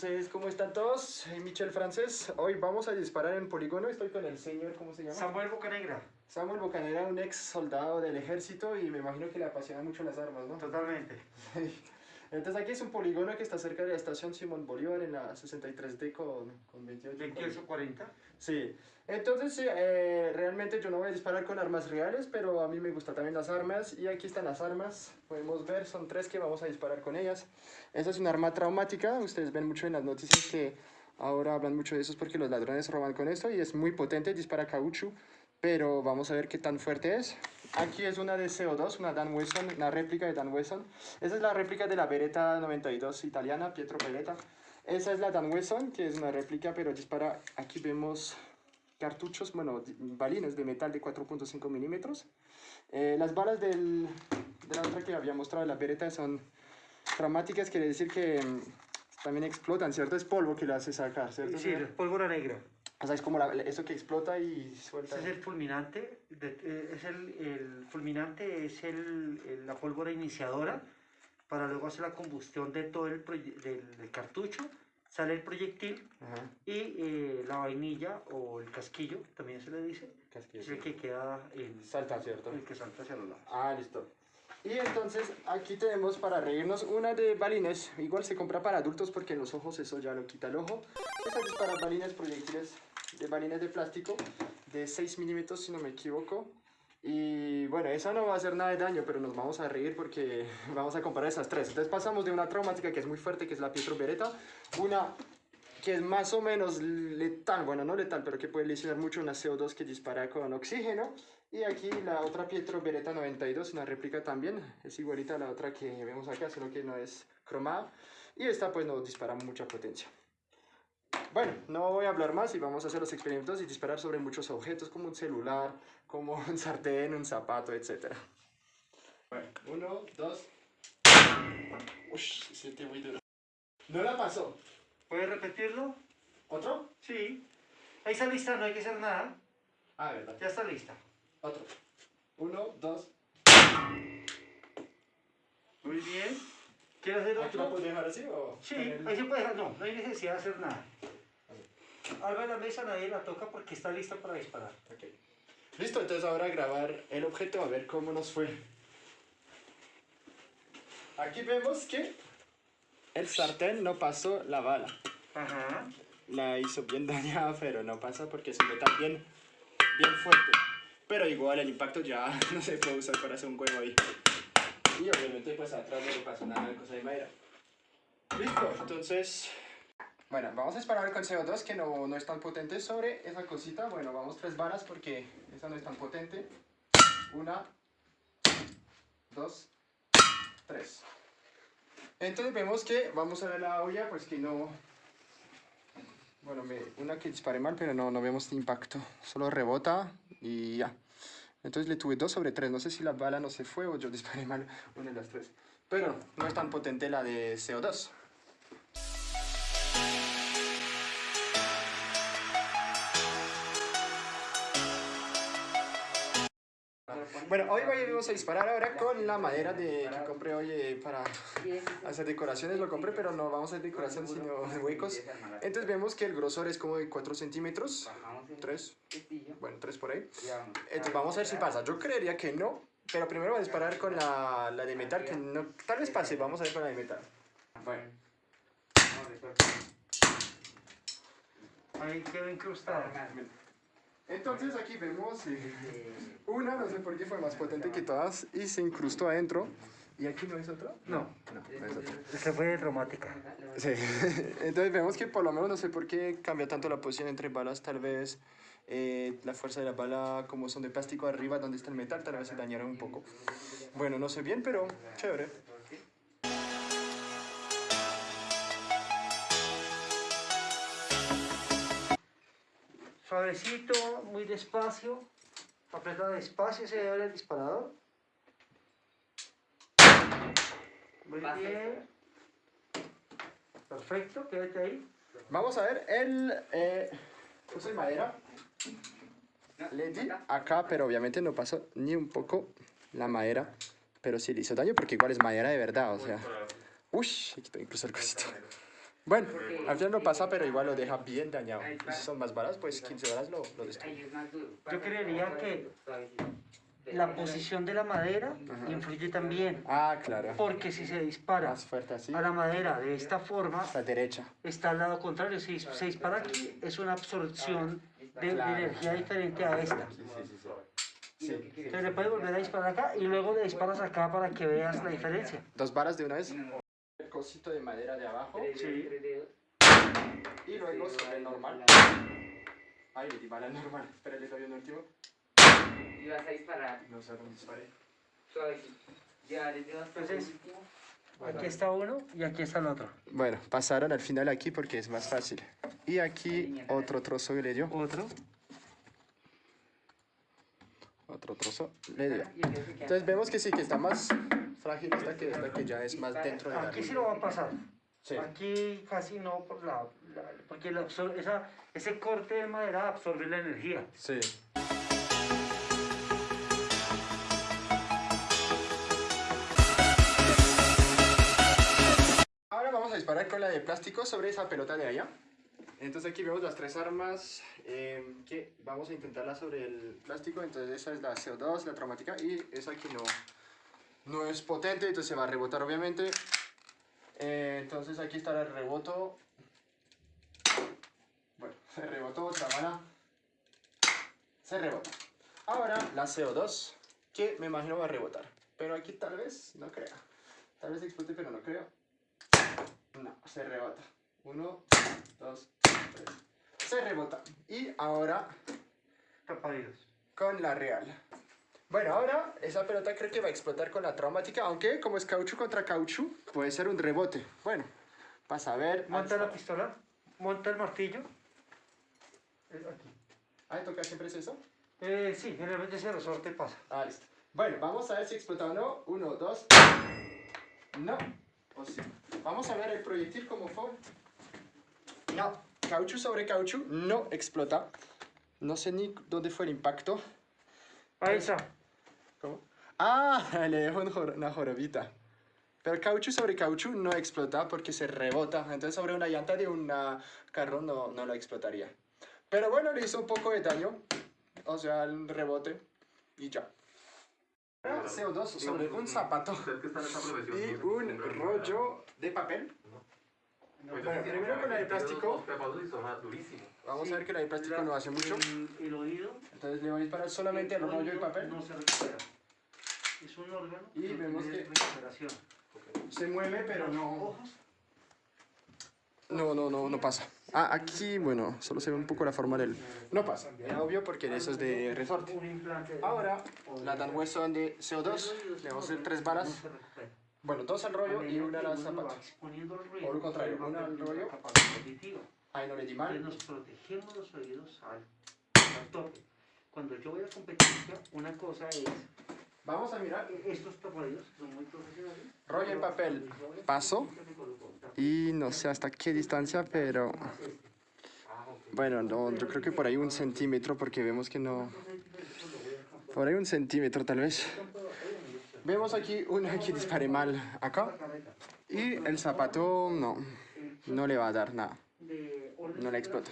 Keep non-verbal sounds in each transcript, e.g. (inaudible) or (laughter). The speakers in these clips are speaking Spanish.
Entonces, ¿cómo están todos? Soy Michel Francés. Hoy vamos a disparar en polígono. Estoy con el señor, ¿cómo se llama? Samuel Bocanegra. Samuel Bocanera, un ex soldado del ejército y me imagino que le apasionan mucho las armas, ¿no? Totalmente. (laughs) Entonces aquí es un polígono que está cerca de la estación Simón Bolívar en la 63D con, con 28. 2840. Sí, entonces sí, eh, realmente yo no voy a disparar con armas reales, pero a mí me gustan también las armas y aquí están las armas, podemos ver, son tres que vamos a disparar con ellas. Esa es una arma traumática, ustedes ven mucho en las noticias que ahora hablan mucho de eso porque los ladrones roban con esto y es muy potente, dispara caucho, pero vamos a ver qué tan fuerte es. Aquí es una de CO2, una Dan Wesson, una réplica de Dan Wesson. Esa es la réplica de la Beretta 92 italiana, Pietro Beretta. Esa es la Dan Wesson, que es una réplica, pero dispara, aquí vemos cartuchos, bueno, balines de metal de 4.5 milímetros. Eh, las balas del, de la otra que había mostrado, la Beretta, son traumáticas, quiere decir que mm, también explotan, ¿cierto? Es polvo que le hace sacar, ¿cierto? Sí, es pólvora negra. O sea, es como la- eso que explota y suelta. Ese es el fulminante. de- eh, es el, el fulminante es el, el- la pólvora iniciadora para luego hacer la combustión de todo el del, del cartucho. Sale el proyectil Ajá, y eh, la vainilla o el casquillo, también se le dice, casquillo, es el que queda en Salta, ¿cierto? el que salta hacia los lados. Ah, listo. Y entonces aquí tenemos para reírnos una de balines. Igual se compra para adultos porque en los ojos eso ya lo quita el ojo. Esta es para balines proyectiles de balines de plástico de 6 milímetros si no me equivoco. Y bueno, esa no va a hacer nada de daño, pero nos vamos a reír porque (laughs) vamos a comparar esas tres. Entonces pasamos de una traumática que es muy fuerte, que es la Pietro Beretta, una que es más o menos letal, bueno, no letal, pero que puede lesionar mucho, una CO2 que dispara con oxígeno. Y aquí la otra Pietro Beretta 92, una réplica también, es igualita a la otra que vemos acá, solo que no es cromada. Y esta pues no dispara mucha potencia. Bueno, no voy a hablar más y vamos a hacer los experimentos y disparar sobre muchos objetos como un celular, como un sartén, un zapato, etc. Bueno, uno, dos. Ush, se siente muy duro. No la pasó. ¿Puedes repetirlo? ¿Otro? Sí. Ahí está lista, no hay que hacer nada. Ah, verdad. Ya está lista. Otro. Uno, dos. Muy bien. ¿Quieres hacer ¿Aquí la otro? puedo dejar así o...? Sí, ahí se puede dejar. No, no hay necesidad de hacer nada. Algo en la mesa nadie la toca porque está lista para disparar. Ok. Listo, entonces ahora grabar el objeto a ver cómo nos fue. Aquí vemos que el sartén no pasó la bala. Ajá. La hizo bien (laughs) dañada, pero no pasa porque es un metal bien, bien fuerte. Pero igual el impacto ya (laughs) no se puede usar para hacer un huevo ahí. Y obviamente pues atrás no le pasó nada de cosa de madera. Listo, entonces... Bueno, vamos a disparar con CO2 que no, no es tan potente sobre esa cosita. Bueno, vamos tres balas porque esa no es tan potente. Una, dos, tres. Entonces vemos que vamos a ver la olla, pues que no... Bueno, me, una que disparé mal, pero no, no vemos impacto. Solo rebota y ya. Entonces le tuve dos sobre tres. No sé si la bala no se fue o yo disparé mal una de las tres. Pero no es tan potente la de CO2. Bueno, hoy vamos a disparar ahora con la madera de, que compré hoy eh, para hacer decoraciones. Lo compré, pero no vamos a hacer decoración sino huecos. Entonces vemos que el grosor es como de 4 centímetros. 3, bueno, 3 por ahí. Entonces vamos a ver si pasa. Yo creería que no, pero primero voy a disparar con la, la de metal, que no, tal vez pase. Vamos a ver con la de metal. Bueno, Ahí quedó incrustado. Entonces aquí vemos eh, una, no sé por qué fue más potente que todas, y se incrustó adentro. ¿Y aquí no es otro? No, No, no es otro. esa fue dramática. Sí, (laughs) entonces vemos que por lo menos no sé por qué cambia tanto la posición entre balas, tal vez eh, la fuerza de la bala como son de plástico arriba donde está el metal, tal vez se dañaron un poco. Bueno, no sé bien, pero chévere. Suavecito, muy despacio. Aprieta despacio, se debe el disparador. Muy bien. Perfecto, quédate ahí. Vamos a ver el... Eh, puse madera. Le di acá, pero obviamente no pasó ni un poco la madera. Pero sí le hizo daño porque igual es madera de verdad, o sea... Uy, quitó incluso el cosito. Bueno, al final no pasa, pero igual lo deja bien dañado. Y si son más balas, pues 15 balas lo, lo destruye. Yo creería que la posición de la madera influye también. Ah, claro. Porque si se dispara fuerte así. a la madera de esta forma, La derecha. está al lado contrario. Si se dispara aquí, es una absorción de, de Claro. energía diferente a esta. Sí, sí, sí. sí. Entonces le puedes volver a disparar acá y luego le disparas acá para que veas la diferencia. Dos balas de una vez. Cosito de madera de abajo. Sí. Y luego sobre el normal. Ay, le di bala al normal. Espera, le doy un último. Y vas a disparar No sé dónde disparé. Ya les dio hasta el Entonces- último. Aquí está uno y aquí está el otro. Bueno, pasaron al final aquí porque es más fácil. Y aquí otro trozo que le dio. Otro. Otro trozo le dio. Queda- Entonces vemos que sí, que está más frágil esta que esta que ya es más dentro de la Aquí sí lo va a pasar. Sí. Aquí casi no por la, la- porque la esa, ese corte de madera absorbe la energía. Sí. Ahora vamos a disparar con la de plástico sobre esa pelota de allá. Entonces aquí vemos las tres armas eh, que vamos a intentarla sobre el plástico. Entonces esa es la CO2, la traumática y esa que no, no es potente, entonces se va a rebotar obviamente. Eh, entonces aquí está el reboto. Bueno, (laughs) se rebotó otra bala. Se rebota. Ahora la CO2, que me imagino va a rebotar. Pero aquí tal vez, no creo. Tal vez explote, pero no creo. No, se rebota. Uno, dos, tres. Se rebota. Y ahora Tapadillos. con la real. Bueno, ahora esa pelota creo que va a explotar con la traumática, aunque como es caucho contra caucho, puede ser un rebote. Bueno, para a ver. Monta la pistola, monta el martillo. Aquí. Ah, ¿toca siempre es eso? Eh, sí, generalmente ese resorte pasa. Ah, listo. Bueno, vamos a ver si explota o no. Uno, dos. No. O sí. Vamos a ver el proyectil como fue. No. Caucho sobre caucho no explota. No sé ni dónde fue el impacto. Ahí está. ¿Cómo? Ah, (laughs) le dejo una jorobita. Pero caucho sobre caucho no explota porque se rebota. Entonces sobre una llanta de un carro no, no lo explotaría. Pero bueno, le hizo un poco de daño. O sea, el rebote. Y ya. Ahora, CO2 sobre un zapato esa profesión, y no un rollo de papel. Pues Bueno, sí, primero con tiene plástico. Vamos a ver que la de plástico no hace mucho. El, el oído. Entonces le voy a disparar solamente al el rollo de papel. No se recupera. Es un órgano Y vemos que- recuperación. Se mueve, pero no. Ojos. No, no, no, no pasa. Ah, aquí, bueno, solo se ve un poco la forma del... No pasa, era obvio porque eso es de resorte. Ahora, la Dan Wesson de CO2, le vamos a hacer tres recupera. Bueno, dos al rollo y una a la zapata. O lo contrario, una al rollo. Ahí no le di Entonces mal. nos protegemos los oídos al, al tope. Cuando yo voy a competencia, una cosa es, Vamos a mirar. estos tapadillos son muy profesionales. Rollo en papel. Paso. Y no sé hasta qué distancia, pero... Bueno, no, yo creo que por ahí un centímetro porque vemos que no... Por ahí un centímetro tal vez. Vemos aquí una que dispare mal acá. Y el zapato no, no le va a dar nada. No le explota.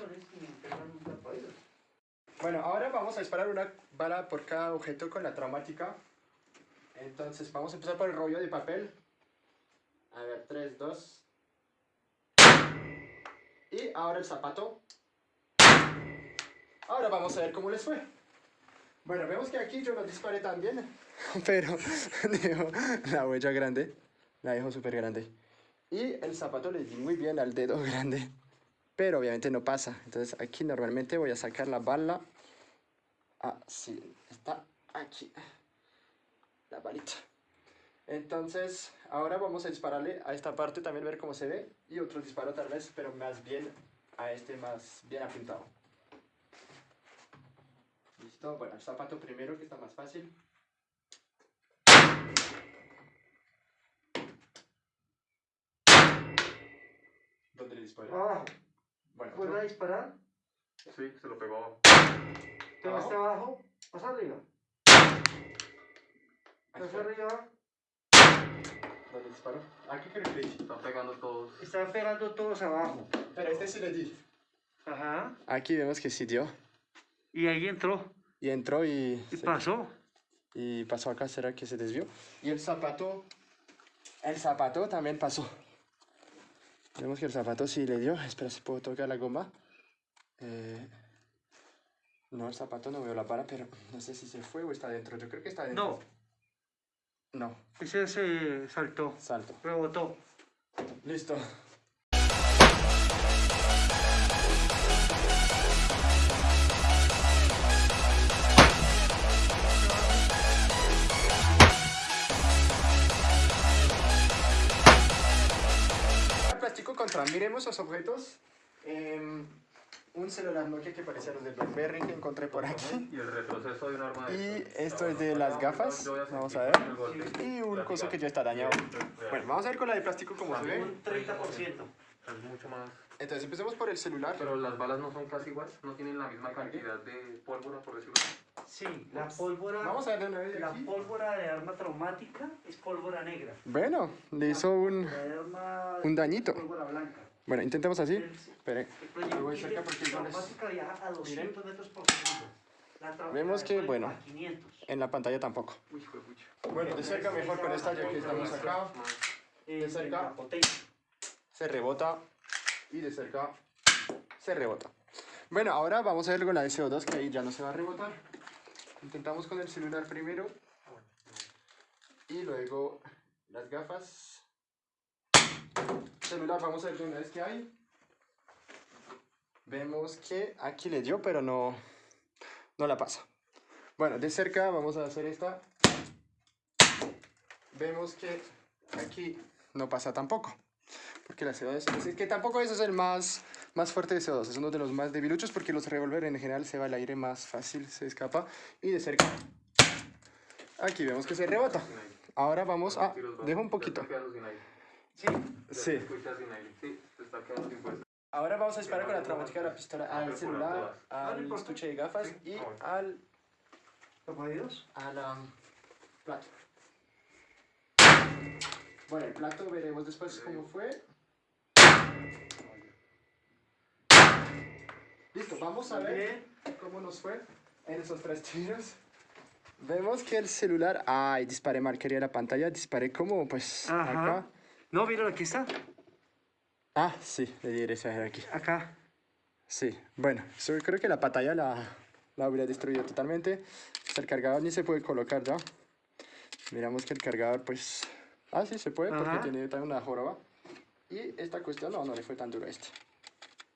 Bueno, ahora vamos a disparar una bala por cada objeto con la traumática. Entonces vamos a empezar por el rollo de papel. A ver, 3, 2. Y ahora el zapato. Ahora vamos a ver cómo les fue. Bueno, vemos que aquí yo no disparé tan bien, (laughs) pero (laughs) dejo la huella grande, la dejo súper grande. Y el zapato le di muy bien al dedo grande, pero obviamente no pasa. Entonces aquí normalmente voy a sacar la bala. Así, está aquí, la balita. Entonces, ahora vamos a dispararle a esta parte, también ver cómo se ve. Y otro disparo tal vez, pero más bien a este más bien apuntado. Listo, bueno, el zapato primero que está más fácil. ¿Dónde le disparé? Abajo. Bueno, Vuelve a otro. disparar. Sí, se lo pegó. Abajo. abajo. Vas arriba. Fue. arriba. ¿Dónde disparó? Aquí creo que. Están pegando todos. Están pegando todos abajo. Pero este sí le di. Ajá. Aquí vemos que sí dio. Y ahí entró. Y entró y... Y se- pasó. Y pasó acá, ¿será que se desvió? Y el zapato... El zapato también pasó. Vemos que el zapato sí le dio. Espera si puedo tocar la goma. Eh, No, el zapato no veo la vara, pero no sé si se fue o está dentro. Yo creo que está dentro. No, No, ese se saltó. salto. Rebotó. Listo. El plástico contra, miremos los objetos. Em, un celular Nokia que parece a los de BlackBerry que encontré por aquí. Y el retroceso de un arma de Y esto es de las gafas. Vamos a ver. Y un coso que ya está dañado. Bueno, vamos a ver con la de plástico cómo se ve. Un 30%. Es mucho más. Entonces empecemos por el celular. Pero las balas no son casi iguales, no tienen la misma cantidad de pólvora, por decirlo así. Sí, la pólvora. Vamos a ver de una vez La aquí. pólvora de arma traumática es pólvora negra. Bueno, le hizo un... De arma Un dañito. pólvora blanca. Bueno, intentemos así. Espere. voy cerca porque igual es- traumática viaja a 200 metros por segundo. La Vemos que, de bueno. a 500. En la pantalla tampoco. Uy. Bueno, de cerca mejor con esta ya que estamos acá. Eh, cerca. Se rebota. Y de cerca se rebota. Bueno, ahora vamos a ver con la de CO2 que ahí ya no se va a rebotar. Intentamos con el celular primero. Y luego las gafas. Celular, vamos a ver de una vez que hay. Vemos que aquí le dio, pero no, no la pasa. Bueno, de cerca vamos a hacer esta. Vemos que aquí no pasa tampoco. Porque la CO2 es que tampoco eso es el más, más fuerte de CO2. Es uno de los más debiluchos porque los revólver en general se va al aire más fácil, se escapa. Y de cerca. Aquí vemos que se rebota. Ahora vamos a... Dejo un poquito. Se está quedando sin aire. Sí. Sí. Ahora vamos a disparar con la traumática de la pistola al celular, al estuche de gafas y al, ¿Topaditos? al um, plato. Bueno, el plato veremos después cómo fue. Listo, vamos a ver cómo nos fue en esos tres tiros. Vemos que el celular... Ay, disparé mal, quería la pantalla, disparé como pues Ajá. acá. No, mira, aquí está. Ah, sí, le de aquí. Acá. Sí, bueno, so- creo que la pantalla la, la hubiera destruido totalmente. El cargador ni se puede colocar ya. Miramos que el cargador, pues... Ah, sí, se puede, porque Ajá. tiene también una joroba. Y esta cuestión, no, no le fue tan duro a este.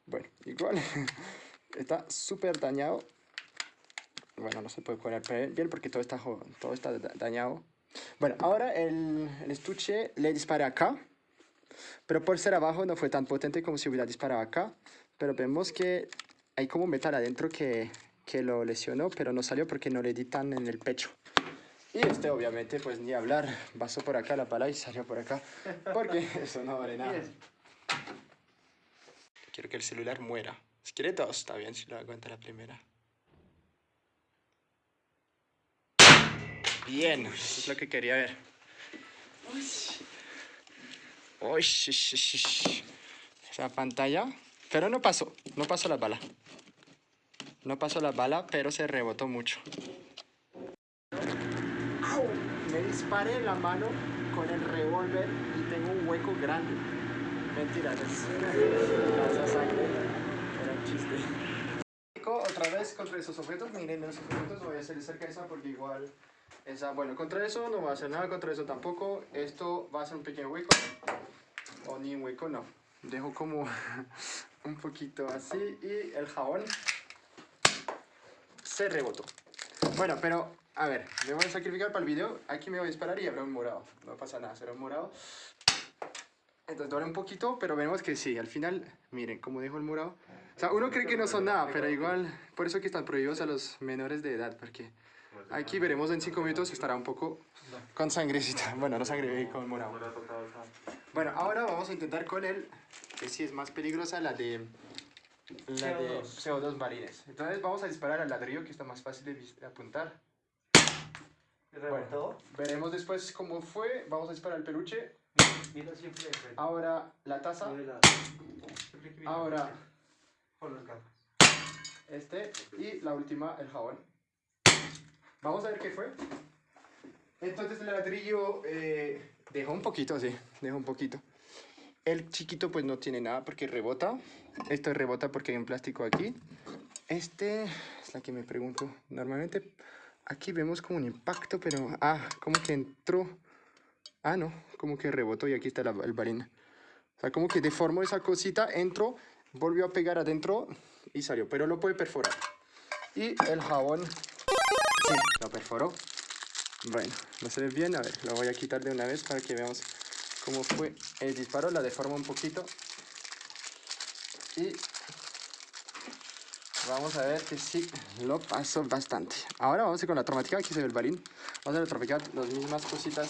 Bueno, igual, (laughs) está súper dañado. Bueno, no se puede curar bien porque todo está, todo está da- dañado. Bueno, ahora el, el estuche le dispara acá. Pero por ser abajo no fue tan potente como si hubiera disparado acá. Pero vemos que hay como metal adentro que, que lo lesionó, pero no salió porque no le di tan en el pecho. Y este obviamente pues ni hablar, pasó por acá la pala y salió por acá. Porque (laughs) eso no vale nada. Quiero que el celular muera. Si quiere dos, está bien si lo aguanta la primera. Bien, eso es lo que quería ver. Uy. Esa pantalla. Pero no pasó, no pasó la bala. No pasó la bala, pero se rebotó mucho. Me disparé en la mano con el revólver y tengo un hueco grande. Mentira, es. Chiste. Otra vez contra esos objetos, miren esos objetos, voy a hacer cerca esa porque igual esa, bueno, contra eso no va a hacer nada, contra eso tampoco. Esto va a ser un pequeño hueco, o ni un hueco, no. Dejo como (laughs) un poquito así y el jabón se rebotó. Bueno, pero a ver, me voy a sacrificar para el video. Aquí me voy a disparar y habrá un morado. No pasa nada, será un morado. Entonces duele un poquito, pero veremos que sí. Al final, miren cómo dejo el morado. O sea, uno cree que no son nada, pero igual, por eso que están prohibidos a los menores de edad, porque aquí veremos en 5 minutos estará un poco con sangrecita. (laughs) Bueno, no sangre, con morado. Bueno, ahora vamos a intentar con el que sí es más peligrosa, la de la de CO2. CO2 marines. Entonces vamos a disparar al ladrillo que está más fácil de, apuntar. rebotó. Veremos después cómo fue. Vamos a disparar el peluche. Ahora la taza. Ahora este. Y la última, el jabón. Vamos a ver qué fue. Entonces el ladrillo eh, dejó un poquito, sí, dejó un poquito. El chiquito pues no tiene nada porque rebota. Esto rebota porque hay un plástico aquí. Este es la que me pregunto. Normalmente aquí vemos como un impacto, pero... Ah, como que entró... Ah, no, como que rebotó y aquí está la- el balín. O sea, como que deformó esa cosita, entró, volvió a pegar adentro y salió. Pero lo puede perforar. Y el jabón... Sí, lo perforó. Bueno, no se ve bien. A ver, lo voy a quitar de una vez para que veamos cómo fue el disparo. La deforma un poquito. Y vamos a ver que sí lo pasó bastante. Ahora vamos con la traumática. Aquí se ve el balín. Vamos a tropicar las mismas cositas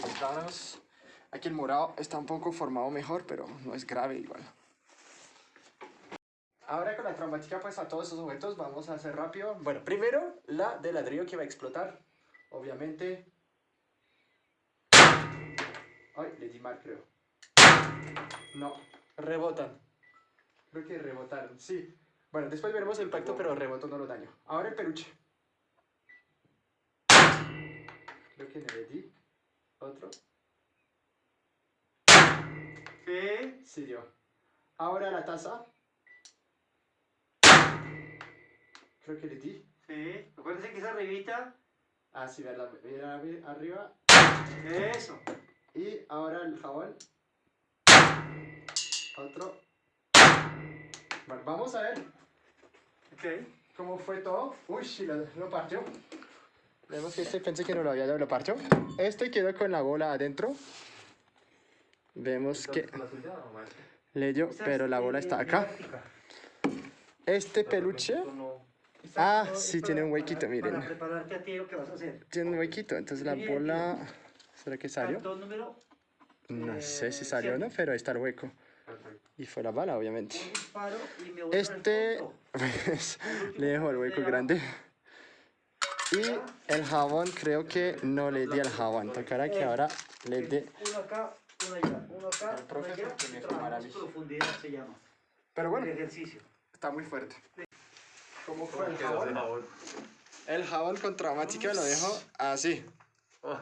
compramos. Aquí el morado está un poco formado mejor, pero no es grave igual. Ahora con la traumática, pues a todos esos objetos vamos a hacer rápido. Bueno, primero la de ladrillo que va a explotar. Obviamente. Ay, le di mal, creo. No, rebotan. Creo que rebotaron, sí. Bueno, después veremos el impacto, pero rebotó no lo daño. Ahora el peluche. Creo que le di. Otro. Sí. Sí dio. Ahora la taza. Creo que le di. Sí. Acuérdense que esa arribita. Ah, sí, verdad. Mira arri- arriba. Eso. Y ahora el jabón. Otro. Bueno, vamos a ver Ok. cómo fue todo. Uy, sí, lo, lo partió. Vemos que este pensé que no lo había dado, lo partió. Este quedó con la bola adentro. Vemos que ¿Con la suya o mal? le dio, Esa pero la eh, bola eh, está acá. Este peluche Ah, sí, tiene un huequito, miren. Para prepararte a ti lo que vas a hacer. tiene un huequito, entonces la bola... ¿Será que salió? No sé si eh, salió o no, pero ahí está el hueco. Y fue la bala, obviamente. Este, (laughs) pues, le dejo el hueco grande. Y el jabón, creo que no le di al jabón. Tocará que ahora le dé. Uno acá, uno allá. Uno acá, El profe uno allá. y a mí. profundidad se llama. Pero El bueno, ejercicio. está muy fuerte. ¿Cómo fue ¿Cómo el quedó ese jabón? jabón? El jabón con traumática lo dejo así.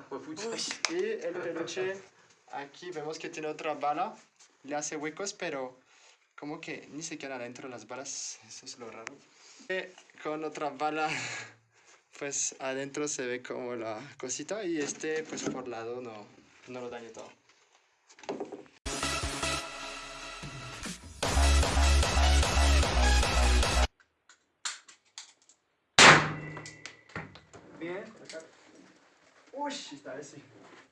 Pucha. Y el peluche, aquí vemos que tiene otra bala. Le hace huecos, pero como que ni se quedan adentro las balas. Eso es lo raro. Eh, con otra bala, (laughs) pues adentro se ve como la cosita. Y este, pues por lado no, no lo daño todo. Bien. Uy, esta vez sí.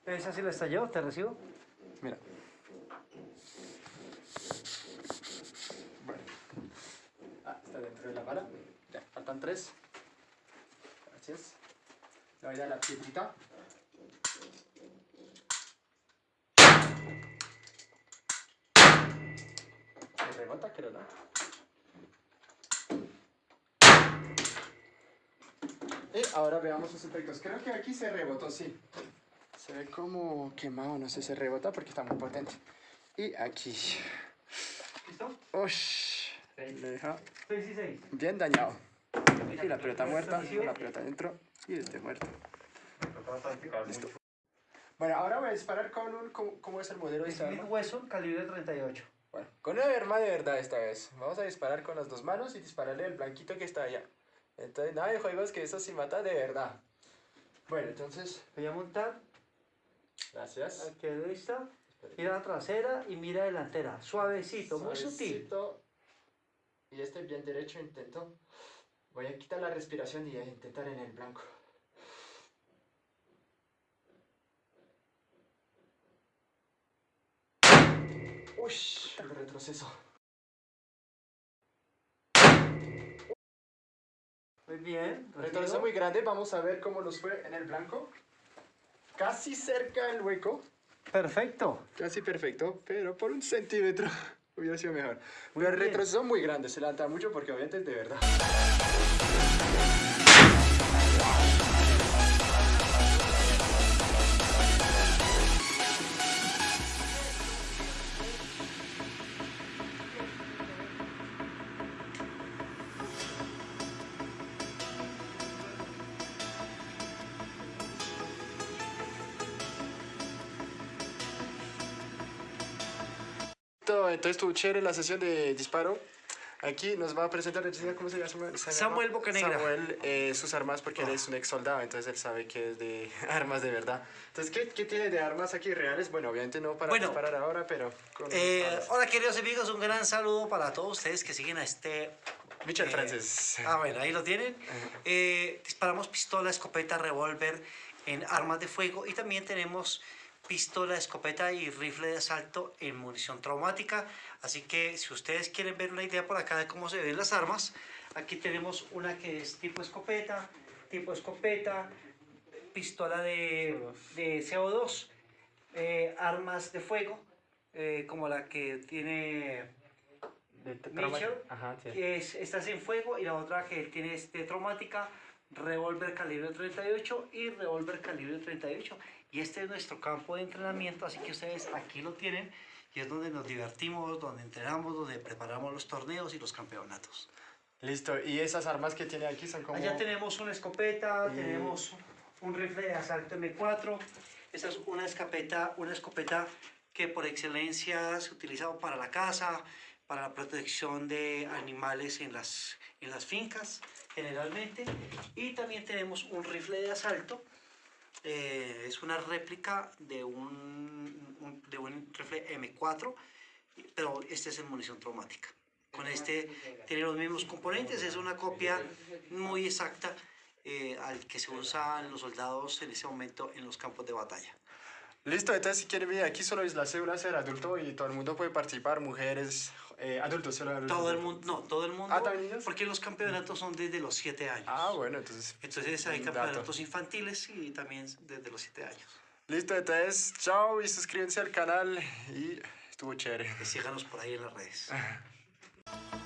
¿Esa sí la estalló? ¿Te recibo? Mira. Bueno. Ah, está dentro de la bala. Ya, faltan tres. Le voy a dar la piedrita. Se rebota, creo, ¿no? Y ahora veamos los efectos. Creo que aquí se rebotó, sí. Se ve como quemado, no sé, se rebota porque está muy potente. Y aquí. ¿Listo? Ush, le deja 6 y 6. bien dañado. Y la pelota muerta, la pelota dentro y este muerto. Listo. Bueno, ahora voy a disparar con un. ¿Cómo, cómo es el modelo de esta Smith arma? Wesson, calibre 38. Bueno, con una arma de verdad esta vez. Vamos a disparar con las dos manos y dispararle al blanquito que está allá. Entonces, nada de juegos que eso sí mata de verdad. Bueno, entonces, Voy a montar. gracias. Aquí lista. Mira la trasera y mira delantera. Suavecito, muy sutil. Suavecito. Y este bien derecho intento. Voy a quitar la respiración y a intentar en el blanco. Uy, el retroceso. Muy bien. Retroceso muy grande. Vamos a ver cómo nos fue en el blanco. Casi cerca el hueco. Perfecto. Casi perfecto, pero por un centímetro hubiera sido mejor. Pero el bien. retroceso muy grande, se levanta mucho porque obviamente es de verdad. Entonces estuvo chévere la sesión de disparo. Aquí nos va a presentar, ¿cómo se llama? Se Samuel? Bocanegra. Samuel, eh, sus armas, porque él es un ex soldado, entonces él sabe que es de (laughs) armas de verdad. Entonces, ¿qué, qué tiene de armas aquí reales? Bueno, obviamente no para Bueno, disparar ahora, pero con Eh, hola queridos amigos, un gran saludo para todos ustedes que siguen a este... Michel eh, Francis. (laughs) Ah, bueno, ahí lo tienen. Eh, disparamos pistola, escopeta, revólver en armas de fuego y también tenemos pistola, escopeta y rifle de asalto en munición traumática. Así que si ustedes quieren ver una idea por acá de cómo se ven las armas, aquí tenemos una que es tipo escopeta, tipo escopeta, pistola de, de CO2, eh, armas de fuego, eh, como la que tiene Mitchell, Ajá, sí. que es, esta es en fuego y la otra que tiene es de traumática, revólver calibre 38 y revólver calibre 38. Y este es nuestro campo de entrenamiento, así que ustedes aquí lo tienen y es donde nos divertimos, donde entrenamos, donde preparamos los torneos y los campeonatos. Listo, y esas armas que tiene aquí son como... Allá tenemos una escopeta, Y- tenemos un rifle de asalto M4. Esta es una escopeta, una escopeta que por excelencia se utiliza para la caza, para la protección de animales en las, en las fincas generalmente. Y también tenemos un rifle de asalto. Eh, es una réplica de un, un- de un rifle M4, pero este es en munición traumática. Con este tiene los mismos componentes, es una copia muy exacta eh, al que se usan los soldados en ese momento en los campos de batalla. Listo, entonces si quieren ver, aquí solo es la cédula ser adulto y todo el mundo puede participar, mujeres, eh, adultos, solo adultos. Todo el mundo, no, todo el mundo, Ah, ¿también niños? porque los campeonatos son desde los 7 años. Ah, bueno, entonces... Entonces hay dato. campeonatos infantiles y también desde los 7 años. Listo, entonces, chao y suscríbanse al canal y estuvo chévere. Y síganos por ahí en las redes. (laughs)